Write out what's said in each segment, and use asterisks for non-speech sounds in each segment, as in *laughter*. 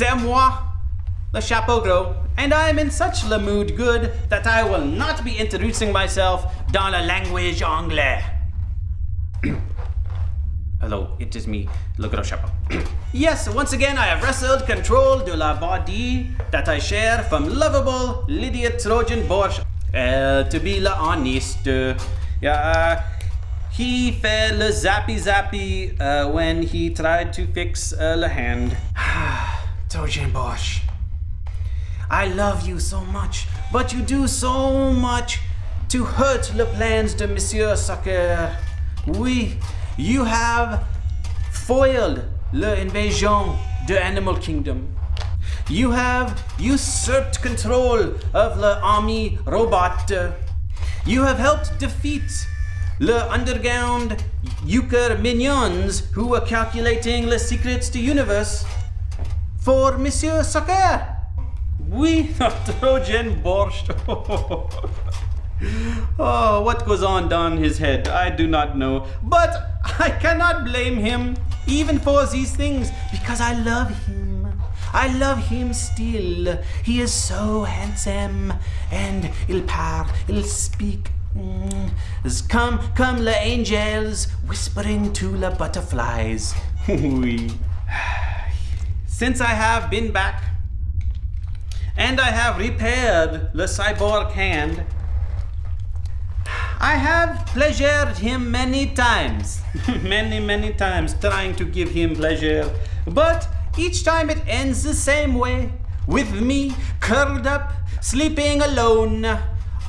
c'est moi, le chapeau gros, and I am in such le mood good that I will not be introducing myself dans la language anglais. *clears throat* Hello, it is me, Le Gros Chapeau. *clears throat* yes, once again, I have wrestled control de la body that I share from lovable Lydia Trojan Borsch. Uh, to be la honest, uh, yeah, he fell zappy zappy uh, when he tried to fix uh, hand. *sighs* Trojan Bosch. I love you so much, but you do so much to hurt le plans de Monsieur Soccer. Oui, you have foiled the invasion de Animal Kingdom. You have usurped control of the army robot. You have helped defeat the underground euchre minions who were calculating the secrets to universe for Monsieur Soccer. *laughs* We Trojan Borscht. *laughs* oh, what goes on down his head, I do not know. But I cannot blame him, even for these things, because I love him. I love him still. He is so handsome, and il parle, il speak. Mm. Come, come, the angels, whispering to the butterflies. *laughs* oui. Since I have been back, and I have repaired the cyborg hand, I have pleasured him many times, *laughs* many, many times, trying to give him pleasure. But each time it ends the same way, with me curled up, sleeping alone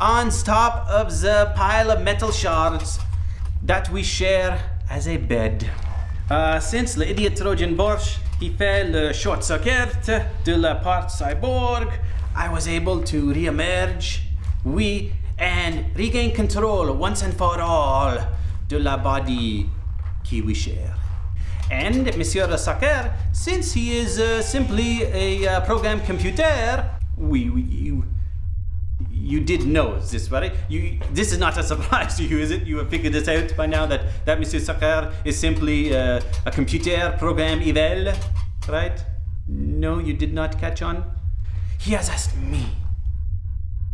on top of the pile of metal shards that we share as a bed. Uh, since the idiot Trojan Borsch, he fell uh, short circuit de la part cyborg, I was able to re-emerge. We and regain control once and for all de la body qui we share. And Monsieur de Soccer, since he is uh, simply a uh, program computer, we, we you, you did know this, right? You, this is not a surprise *laughs* to you, is it? You have figured this out by now that, that Monsieur Soccer is simply uh, a computer program evil, right? No, you did not catch on? He has asked me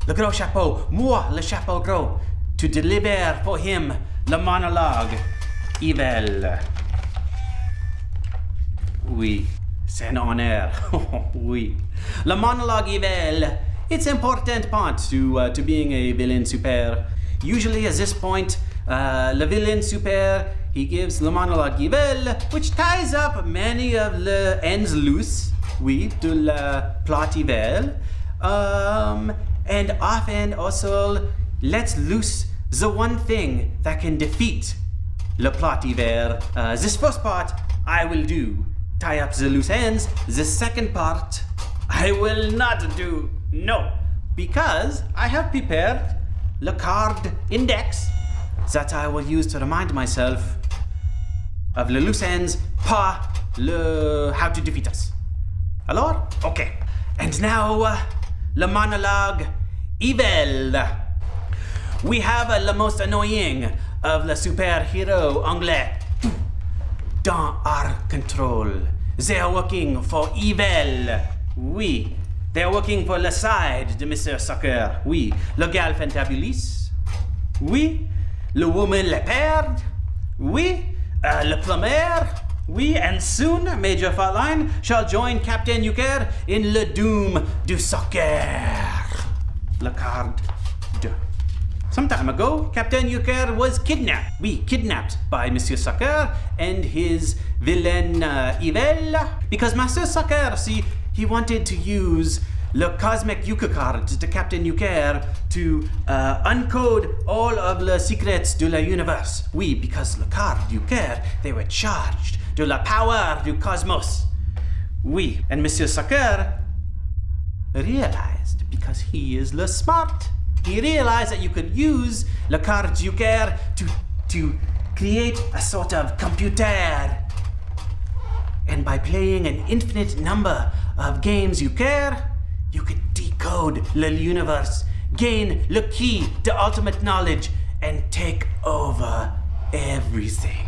le gros chapeau, moi le chapeau gros, to deliver for him le monologue evil. Oui, c'est un honneur. *laughs* oui. Le monologue evil, it's important part to, uh, to being a villain super. Usually at this point, uh, le villain super, he gives le monologue evil, which ties up many of the ends loose, oui, de la plot evil. Um, and often also lets loose the one thing that can defeat le plot hiver. Uh, this first part I will do, tie up the loose ends. The second part I will not do, no, because I have prepared le card index that I will use to remind myself of le loose ends, pas le how to defeat us. Alors? Okay. And now, uh, le monologue evil. We have uh, the most annoying of the superhero anglais. Dans our control. They are working for evil. Oui. They are working for the side de Mr. Soccer. Oui. Le gal fantabulis. Oui. Le woman le perd. Oui. Uh, le plumber. We and soon Major Fatline shall join Captain Euchre in Le Doom du Soccer. Le card de. Some time ago, Captain Euchre was kidnapped. We kidnapped by Monsieur Soccer and his villain uh, Yvel because Master Soccer, see, he wanted to use Le Cosmic Euchre card to Captain Euchre to uh, uncode all of the secrets de la universe. Oui, because le card Euchre, they were charged de la power du cosmos. Oui, and Monsieur Soccer realized because he is le smart. He realized that you could use le card Euchre to, to create a sort of computer. And by playing an infinite number of games Euchre, you could decode the universe, gain the key to ultimate knowledge, and take over everything.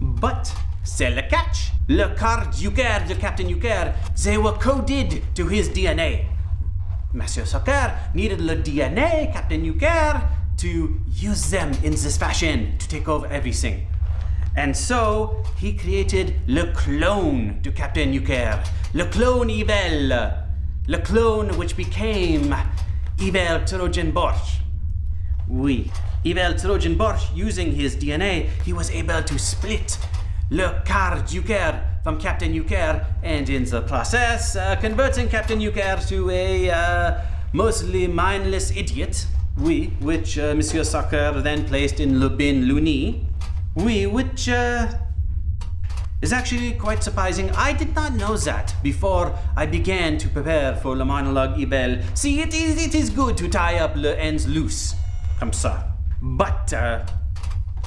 But c'est le catch. Le card Euchre de Captain Euchre, they were coded to his DNA. Monsieur Soccer needed the DNA, Captain Euchre, to use them in this fashion to take over everything. And so he created le clone to Captain Euchre, le clone Evil, le clone which became Evil Trojan Borch. Oui, Evil Trojan using his DNA, he was able to split le card Euchre from Captain Euchre, and in the process, uh, converting Captain Euchre to a uh, mostly mindless idiot, oui, which uh, Monsieur Soccer then placed in Le Bin Luni, oui, which uh, is actually quite surprising. I did not know that before I began to prepare for Le Monologue Ibel. See, it is, it is good to tie up le ends loose, comme ça. But uh,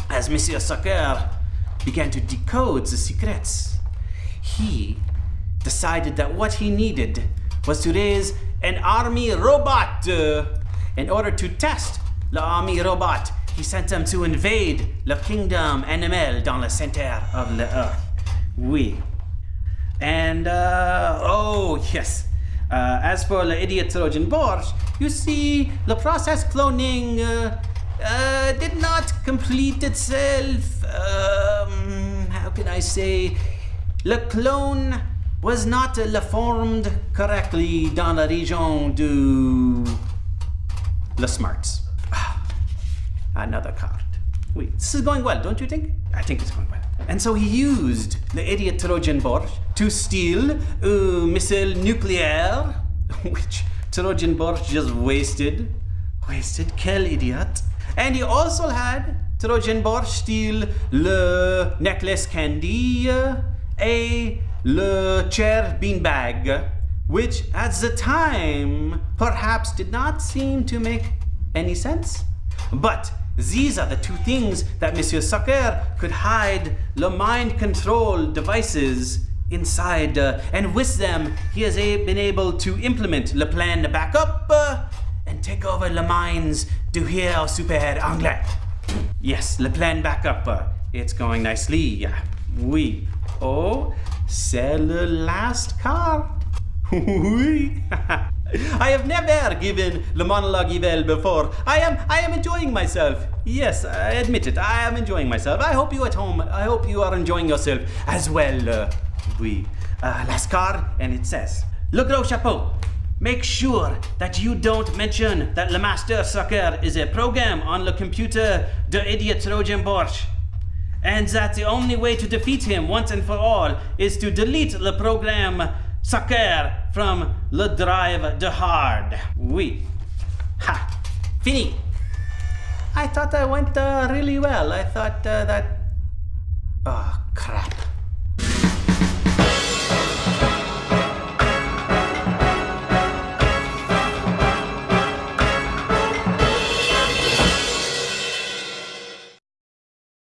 as Monsieur Soccer began to decode the secrets, he decided that what he needed was to raise an army robot. Uh, in order to test the army robot, he sent them to invade le kingdom animal dans le centre of the earth. Oui. And, uh, oh, yes. Uh, as for the idiot Trojan Borch, you see, the process cloning uh, uh, did not complete itself. Um, how can I say? The clone was not le formed correctly dans la région du Le Smarts. Another card. Wait, this is going well, don't you think? I think it's going well. And so he used the idiot Trojan Borch to steal a missile nuclear, *laughs* which Trojan Borch just wasted. Wasted, quel idiot. And he also had Trojan Borch steal le necklace candy, a le chair beanbag, which at the time perhaps did not seem to make any sense. But these are the two things that Monsieur Soccer could hide the mind control devices inside, uh, and with them he has a, been able to implement le plan backup uh, and take over le minds du héros super anglais. Yes, le plan backup, uh, it's going nicely. Oui. Oh, c'est le last card. *laughs* Oui. *laughs* *laughs* I have never given Le Monologue Evil before. I am I am enjoying myself. Yes, I admit it. I am enjoying myself. I hope you at home, I hope you are enjoying yourself as well. Uh, oui. Uh, last card, and it says, Le Gros Chapeau. Make sure that you don't mention that Le Master Soccer is a program on the computer de idiot Trojan Borch. And that the only way to defeat him once and for all is to delete the program Soccer from le drive de hard. Oui. Ha. Fini. I thought I went uh, really well. I thought uh, that... Oh, crap.